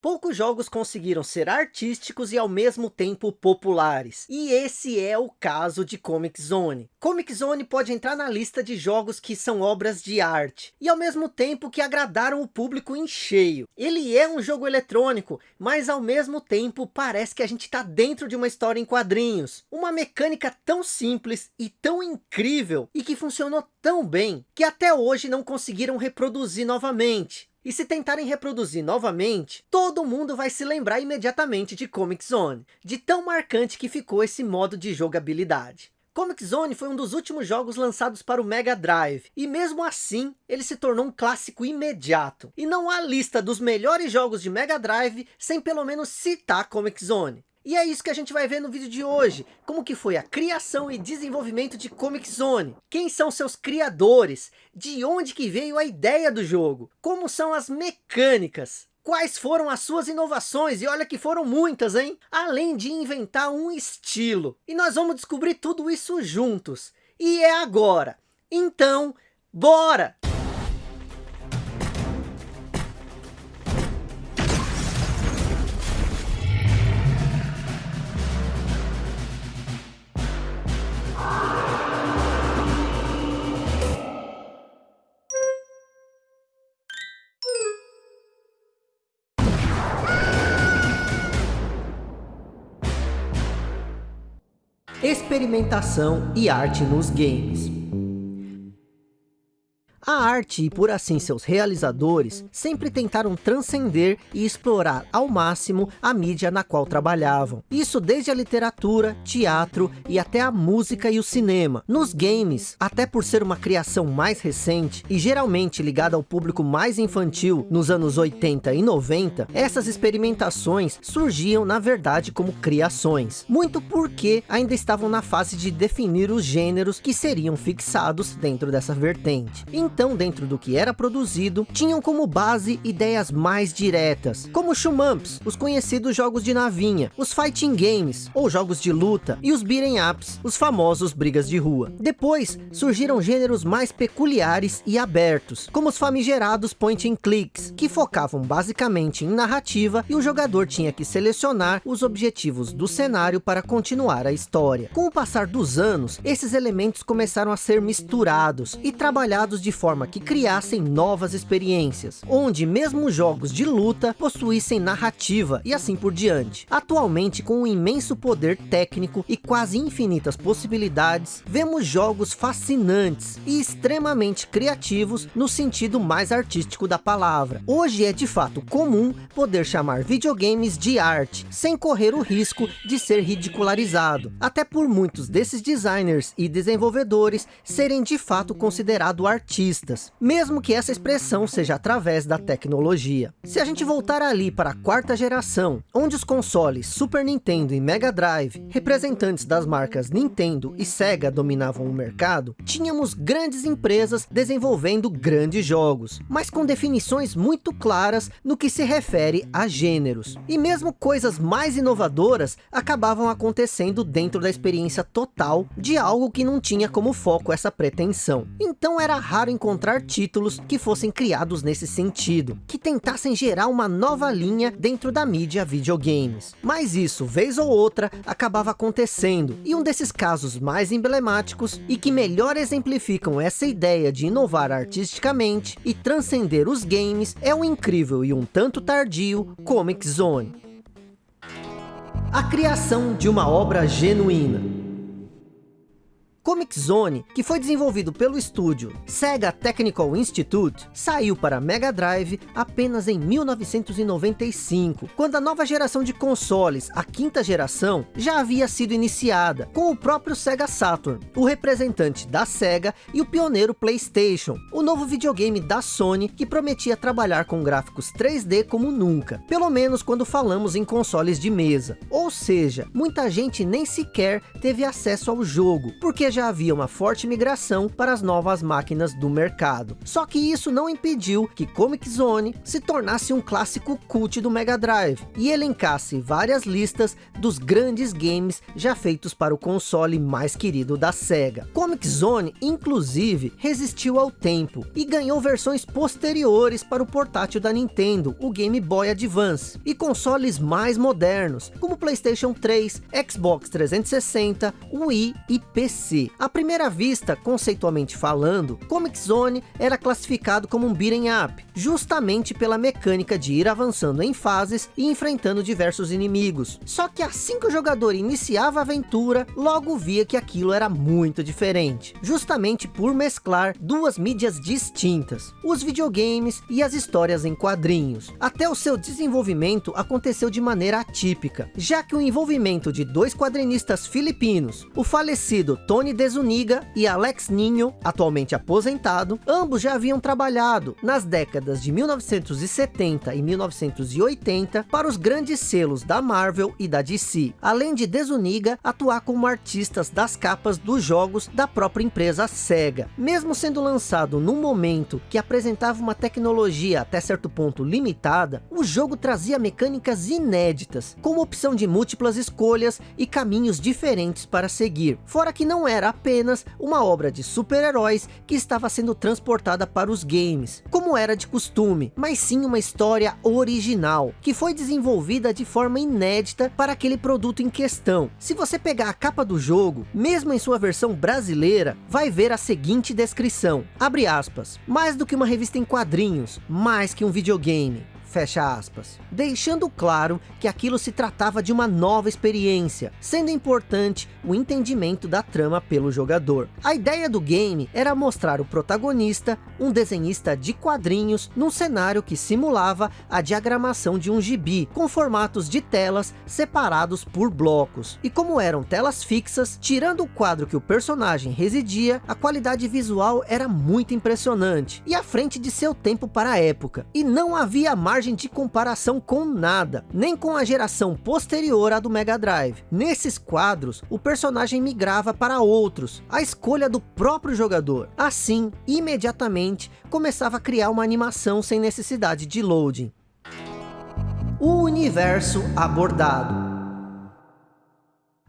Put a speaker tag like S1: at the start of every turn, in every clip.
S1: Poucos jogos conseguiram ser artísticos e ao mesmo tempo populares. E esse é o caso de Comic Zone. Comic Zone pode entrar na lista de jogos que são obras de arte. E ao mesmo tempo que agradaram o público em cheio. Ele é um jogo eletrônico, mas ao mesmo tempo parece que a gente está dentro de uma história em quadrinhos. Uma mecânica tão simples e tão incrível. E que funcionou tão bem, que até hoje não conseguiram reproduzir novamente. E se tentarem reproduzir novamente, todo mundo vai se lembrar imediatamente de Comic Zone, de tão marcante que ficou esse modo de jogabilidade. Comic Zone foi um dos últimos jogos lançados para o Mega Drive, e mesmo assim, ele se tornou um clássico imediato. E não há lista dos melhores jogos de Mega Drive sem pelo menos citar Comic Zone. E é isso que a gente vai ver no vídeo de hoje, como que foi a criação e desenvolvimento de Comic Zone, quem são seus criadores, de onde que veio a ideia do jogo, como são as mecânicas, quais foram as suas inovações, e olha que foram muitas, hein? Além de inventar um estilo. E nós vamos descobrir tudo isso juntos. E é agora. Então, bora! Experimentação e arte nos games. A arte e por assim seus realizadores sempre tentaram transcender e explorar ao máximo a mídia na qual trabalhavam. Isso desde a literatura, teatro e até a música e o cinema. Nos games, até por ser uma criação mais recente e geralmente ligada ao público mais infantil nos anos 80 e 90, essas experimentações surgiam na verdade como criações. Muito porque ainda estavam na fase de definir os gêneros que seriam fixados dentro dessa vertente. Então, dentro do que era produzido, tinham como base ideias mais diretas, como Shumamps, os conhecidos jogos de navinha, os fighting games, ou jogos de luta, e os beat'em ups, os famosos brigas de rua. Depois, surgiram gêneros mais peculiares e abertos, como os famigerados point and clicks, que focavam basicamente em narrativa e o jogador tinha que selecionar os objetivos do cenário para continuar a história. Com o passar dos anos, esses elementos começaram a ser misturados e trabalhados de forma forma que criassem novas experiências, onde mesmo jogos de luta possuíssem narrativa e assim por diante. Atualmente, com um imenso poder técnico e quase infinitas possibilidades, vemos jogos fascinantes e extremamente criativos no sentido mais artístico da palavra. Hoje é de fato comum poder chamar videogames de arte, sem correr o risco de ser ridicularizado, até por muitos desses designers e desenvolvedores serem de fato considerados artistas mesmo que essa expressão seja através da tecnologia. Se a gente voltar ali para a quarta geração, onde os consoles Super Nintendo e Mega Drive, representantes das marcas Nintendo e Sega dominavam o mercado, tínhamos grandes empresas desenvolvendo grandes jogos, mas com definições muito claras no que se refere a gêneros. E mesmo coisas mais inovadoras acabavam acontecendo dentro da experiência total de algo que não tinha como foco essa pretensão. Então era raro encontrar títulos que fossem criados nesse sentido, que tentassem gerar uma nova linha dentro da mídia videogames. Mas isso, vez ou outra, acabava acontecendo, e um desses casos mais emblemáticos e que melhor exemplificam essa ideia de inovar artisticamente e transcender os games é o incrível e um tanto tardio Comic Zone. A criação de uma obra genuína. Comic Zone, que foi desenvolvido pelo estúdio Sega Technical Institute, saiu para Mega Drive apenas em 1995, quando a nova geração de consoles, a quinta geração, já havia sido iniciada, com o próprio Sega Saturn, o representante da Sega e o pioneiro Playstation, o novo videogame da Sony que prometia trabalhar com gráficos 3D como nunca, pelo menos quando falamos em consoles de mesa. Ou seja, muita gente nem sequer teve acesso ao jogo, porque já havia uma forte migração para as novas máquinas do mercado. Só que isso não impediu que Comic Zone se tornasse um clássico cult do Mega Drive e elencasse várias listas dos grandes games já feitos para o console mais querido da SEGA. Comic Zone, inclusive, resistiu ao tempo e ganhou versões posteriores para o portátil da Nintendo, o Game Boy Advance, e consoles mais modernos, como Playstation 3, Xbox 360, Wii e PC. À primeira vista, conceitualmente falando, Comic Zone era classificado como um beat'em up, justamente pela mecânica de ir avançando em fases e enfrentando diversos inimigos. Só que assim que o jogador iniciava a aventura, logo via que aquilo era muito diferente, justamente por mesclar duas mídias distintas, os videogames e as histórias em quadrinhos. Até o seu desenvolvimento aconteceu de maneira atípica, já que o envolvimento de dois quadrinistas filipinos, o falecido Tony Desuniga e Alex Ninho, atualmente aposentado, ambos já haviam trabalhado nas décadas de 1970 e 1980 para os grandes selos da Marvel e da DC, além de Desuniga atuar como artistas das capas dos jogos da própria empresa SEGA. Mesmo sendo lançado num momento que apresentava uma tecnologia até certo ponto limitada, o jogo trazia mecânicas inéditas, com opção de múltiplas escolhas e caminhos diferentes para seguir. Fora que não era apenas uma obra de super-heróis que estava sendo transportada para os games, como era de costume, mas sim uma história original, que foi desenvolvida de forma inédita para aquele produto em questão. Se você pegar a capa do jogo, mesmo em sua versão brasileira, vai ver a seguinte descrição, abre aspas, mais do que uma revista em quadrinhos, mais que um videogame, fecha aspas, deixando claro que aquilo se tratava de uma nova experiência, sendo importante o entendimento da trama pelo jogador. A ideia do game era mostrar o protagonista, um desenhista de quadrinhos, num cenário que simulava a diagramação de um gibi, com formatos de telas separados por blocos. E como eram telas fixas, tirando o quadro que o personagem residia, a qualidade visual era muito impressionante, e à frente de seu tempo para a época, e não havia mais margem de comparação com nada, nem com a geração posterior à do Mega Drive. Nesses quadros, o personagem migrava para outros, a escolha do próprio jogador. Assim, imediatamente, começava a criar uma animação sem necessidade de loading. O universo abordado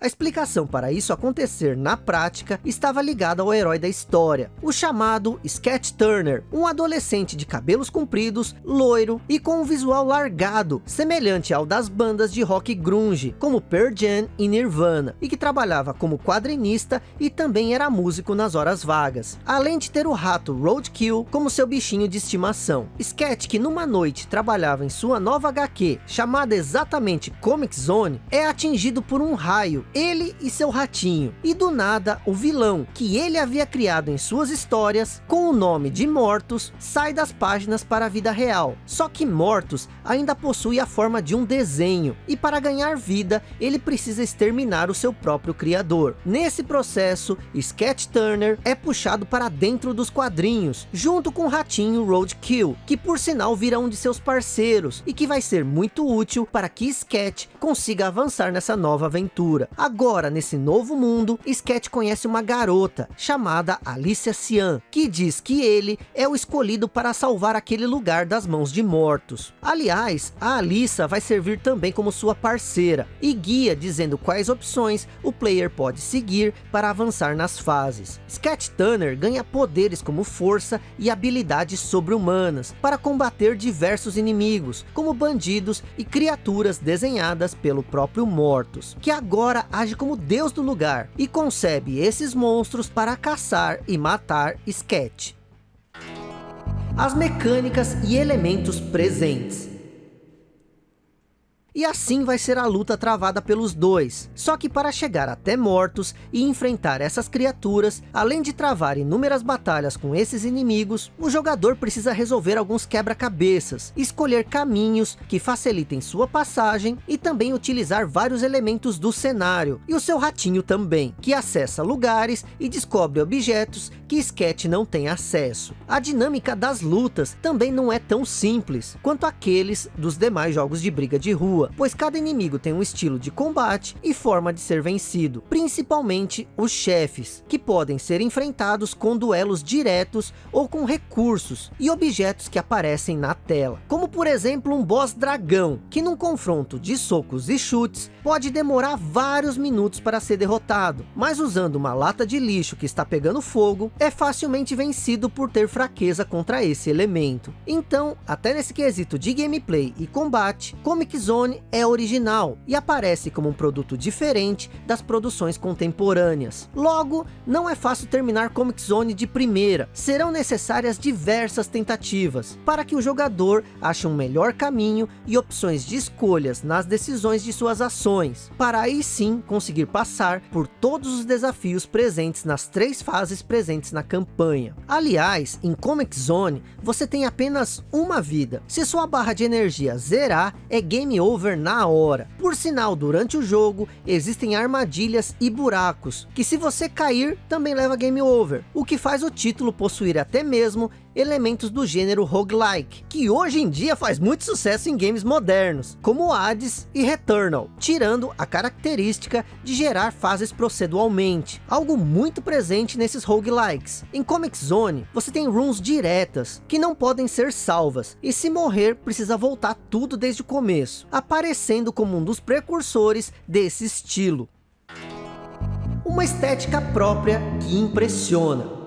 S1: a explicação para isso acontecer na prática estava ligada ao herói da história, o chamado Sketch Turner, um adolescente de cabelos compridos, loiro e com um visual largado, semelhante ao das bandas de rock grunge, como Pearl Jam e Nirvana, e que trabalhava como quadrinista e também era músico nas horas vagas, além de ter o rato Roadkill como seu bichinho de estimação. Sketch, que numa noite trabalhava em sua nova HQ, chamada exatamente Comic Zone, é atingido por um raio ele e seu ratinho. E do nada, o vilão, que ele havia criado em suas histórias, com o nome de Mortus, sai das páginas para a vida real. Só que Mortus ainda possui a forma de um desenho, e para ganhar vida, ele precisa exterminar o seu próprio criador. Nesse processo, Sketch Turner é puxado para dentro dos quadrinhos, junto com o ratinho Roadkill, que por sinal vira um de seus parceiros, e que vai ser muito útil para que Sketch consiga avançar nessa nova aventura. Agora, nesse novo mundo, Sketch conhece uma garota chamada Alicia Cian, que diz que ele é o escolhido para salvar aquele lugar das mãos de mortos. Aliás, a Alissa vai servir também como sua parceira e guia dizendo quais opções o player pode seguir para avançar nas fases. Sketch Turner ganha poderes como força e habilidades sobre-humanas para combater diversos inimigos, como bandidos e criaturas desenhadas pelo próprio Mortos, que agora age como deus do lugar e concebe esses monstros para caçar e matar Sketch. As mecânicas e elementos presentes e assim vai ser a luta travada pelos dois. Só que para chegar até mortos e enfrentar essas criaturas, além de travar inúmeras batalhas com esses inimigos, o jogador precisa resolver alguns quebra-cabeças, escolher caminhos que facilitem sua passagem e também utilizar vários elementos do cenário, e o seu ratinho também, que acessa lugares e descobre objetos que Sketch não tem acesso. A dinâmica das lutas também não é tão simples quanto aqueles dos demais jogos de briga de rua pois cada inimigo tem um estilo de combate e forma de ser vencido, principalmente os chefes, que podem ser enfrentados com duelos diretos ou com recursos e objetos que aparecem na tela, como por exemplo um boss dragão, que num confronto de socos e chutes, pode demorar vários minutos para ser derrotado, mas usando uma lata de lixo que está pegando fogo, é facilmente vencido por ter fraqueza contra esse elemento. Então, até nesse quesito de gameplay e combate, Comic Zone é original e aparece como um produto diferente das produções contemporâneas. Logo, não é fácil terminar Comic Zone de primeira, serão necessárias diversas tentativas, para que o jogador ache um melhor caminho e opções de escolhas nas decisões de suas ações, para aí sim conseguir passar por todos os desafios presentes nas três fases presentes na campanha. Aliás, em Comic Zone, você tem apenas uma vida. Se sua barra de energia zerar, é game over na hora. Por sinal, durante o jogo, existem armadilhas e buracos, que se você cair, também leva game over. O que faz o título possuir até mesmo elementos do gênero roguelike, que hoje em dia faz muito sucesso em games modernos, como Hades e Returnal, tirando a característica de gerar fases proceduralmente, algo muito presente nesses roguelikes. Em Comic Zone, você tem runs diretas, que não podem ser salvas, e se morrer, precisa voltar tudo desde o começo, aparecendo como um dos precursores desse estilo. Uma estética própria que impressiona.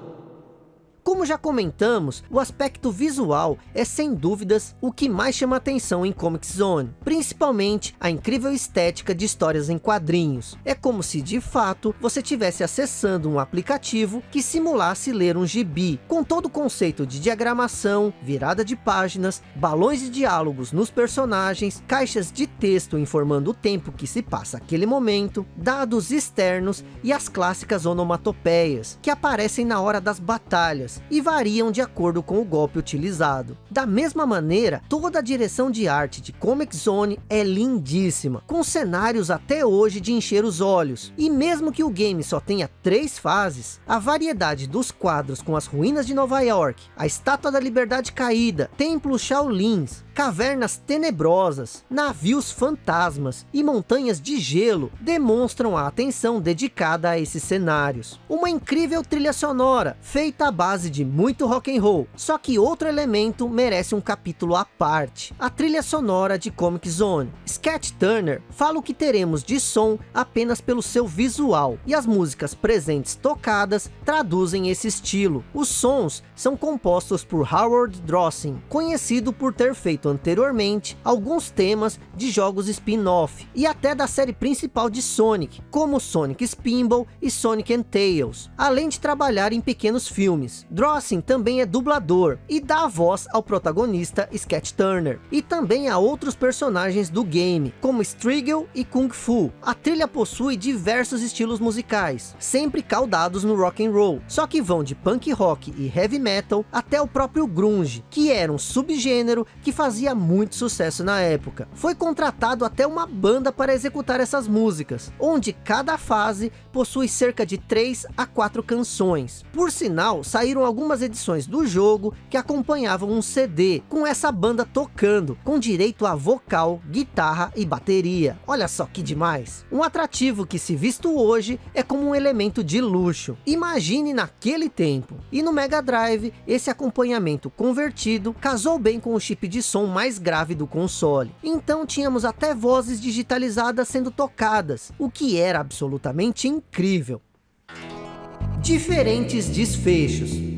S1: Como já comentamos, o aspecto visual é sem dúvidas o que mais chama atenção em Comic Zone, principalmente a incrível estética de histórias em quadrinhos. É como se de fato você estivesse acessando um aplicativo que simulasse ler um gibi, com todo o conceito de diagramação, virada de páginas, balões de diálogos nos personagens, caixas de texto informando o tempo que se passa aquele momento, dados externos e as clássicas onomatopeias, que aparecem na hora das batalhas, e variam de acordo com o golpe utilizado. Da mesma maneira, toda a direção de arte de Comic Zone é lindíssima, com cenários até hoje de encher os olhos. E mesmo que o game só tenha três fases, a variedade dos quadros com as ruínas de Nova York, a Estátua da Liberdade Caída, Templo Shaolins, cavernas tenebrosas, navios fantasmas e montanhas de gelo demonstram a atenção dedicada a esses cenários. Uma incrível trilha sonora, feita à base de muito rock and roll, só que outro elemento merece um capítulo à parte, a trilha sonora de Comic Zone. Sketch Turner fala o que teremos de som apenas pelo seu visual, e as músicas presentes tocadas traduzem esse estilo. Os sons são compostos por Howard Drossing, conhecido por ter feito feito anteriormente alguns temas de jogos spin-off e até da série principal de Sonic, como Sonic Spinball e Sonic and Tails, além de trabalhar em pequenos filmes. Drossing também é dublador e dá a voz ao protagonista Sketch Turner, e também a outros personagens do game, como Strigel e Kung Fu. A trilha possui diversos estilos musicais, sempre caldados no rock and roll, só que vão de punk rock e heavy metal até o próprio grunge, que era um subgênero que fazia fazia muito sucesso na época. Foi contratado até uma banda para executar essas músicas, onde cada fase possui cerca de 3 a 4 canções. Por sinal, saíram algumas edições do jogo que acompanhavam um CD, com essa banda tocando, com direito a vocal, guitarra e bateria. Olha só que demais! Um atrativo que se visto hoje é como um elemento de luxo. Imagine naquele tempo. E no Mega Drive, esse acompanhamento convertido casou bem com o chip de som mais grave do console. Então tínhamos até vozes digitalizadas sendo tocadas, o que era absolutamente incrível. Diferentes desfechos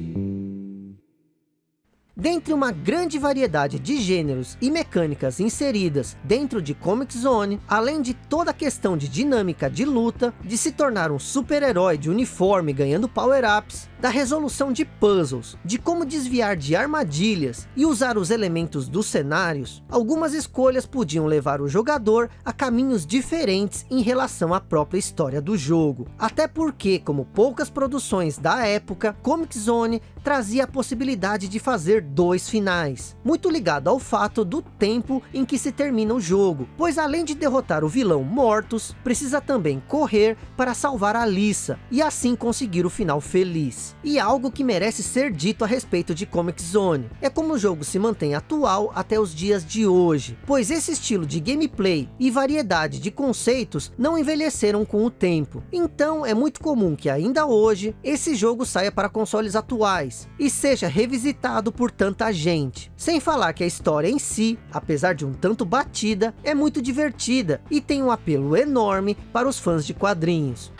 S1: Dentre uma grande variedade de gêneros e mecânicas inseridas dentro de Comic Zone, além de toda a questão de dinâmica de luta, de se tornar um super-herói de uniforme ganhando power-ups, da resolução de puzzles, de como desviar de armadilhas e usar os elementos dos cenários, algumas escolhas podiam levar o jogador a caminhos diferentes em relação à própria história do jogo. Até porque, como poucas produções da época, Comic Zone trazia a possibilidade de fazer dois finais, muito ligado ao fato do tempo em que se termina o jogo, pois além de derrotar o vilão Mortus, precisa também correr para salvar a Lisa, e assim conseguir o final feliz. E algo que merece ser dito a respeito de Comic Zone. É como o jogo se mantém atual até os dias de hoje. Pois esse estilo de gameplay e variedade de conceitos não envelheceram com o tempo. Então é muito comum que ainda hoje, esse jogo saia para consoles atuais. E seja revisitado por tanta gente. Sem falar que a história em si, apesar de um tanto batida, é muito divertida. E tem um apelo enorme para os fãs de quadrinhos.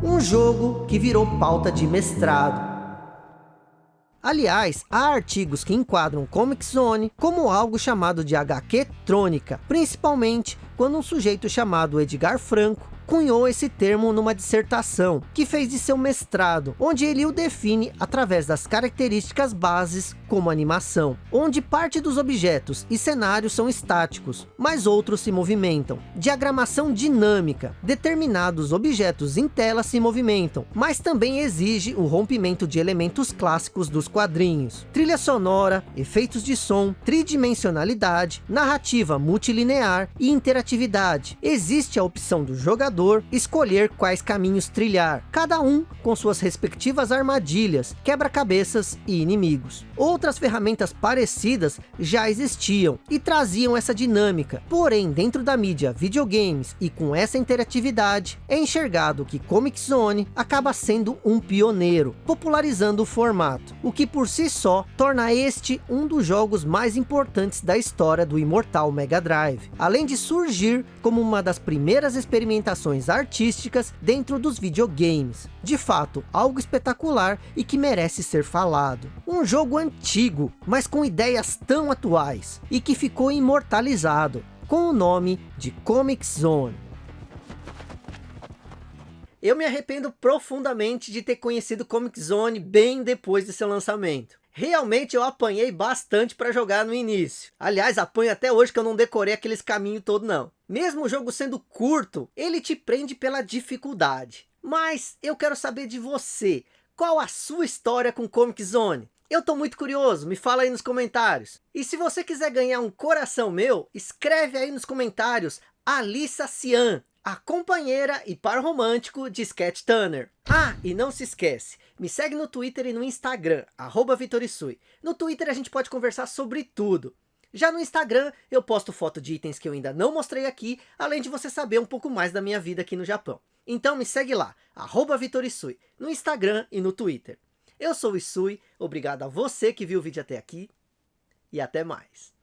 S1: Um jogo que virou pauta de mestrado. Aliás, há artigos que enquadram Comic Zone como algo chamado de HQ trônica, principalmente quando um sujeito chamado Edgar Franco cunhou esse termo numa dissertação, que fez de seu mestrado, onde ele o define através das características bases como animação, onde parte dos objetos e cenários são estáticos, mas outros se movimentam. Diagramação dinâmica, determinados objetos em tela se movimentam, mas também exige o rompimento de elementos clássicos dos quadrinhos. Trilha sonora, efeitos de som, tridimensionalidade, narrativa multilinear e interatividade. Existe a opção do jogador jogador escolher quais caminhos trilhar, cada um com suas respectivas armadilhas, quebra-cabeças e inimigos. Outras ferramentas parecidas já existiam e traziam essa dinâmica, porém dentro da mídia videogames e com essa interatividade, é enxergado que Comic Zone acaba sendo um pioneiro, popularizando o formato, o que por si só torna este um dos jogos mais importantes da história do imortal Mega Drive, além de surgir como uma das primeiras experimentações artísticas dentro dos videogames. De fato, algo espetacular e que merece ser falado. Um jogo antigo, mas com ideias tão atuais, e que ficou imortalizado, com o nome de Comic Zone. Eu me arrependo profundamente de ter conhecido Comic Zone bem depois de seu lançamento. Realmente eu apanhei bastante para jogar no início. Aliás, apanho até hoje que eu não decorei aqueles caminhos todo não. Mesmo o jogo sendo curto, ele te prende pela dificuldade. Mas eu quero saber de você. Qual a sua história com Comic Zone? Eu tô muito curioso, me fala aí nos comentários. E se você quiser ganhar um coração meu, escreve aí nos comentários Alissa Cian a companheira e par romântico de Sketch Turner. Ah, e não se esquece, me segue no Twitter e no Instagram, arroba Vitorisui. No Twitter a gente pode conversar sobre tudo. Já no Instagram, eu posto foto de itens que eu ainda não mostrei aqui, além de você saber um pouco mais da minha vida aqui no Japão. Então me segue lá, Vitorisui, no Instagram e no Twitter. Eu sou o Isui, obrigado a você que viu o vídeo até aqui, e até mais.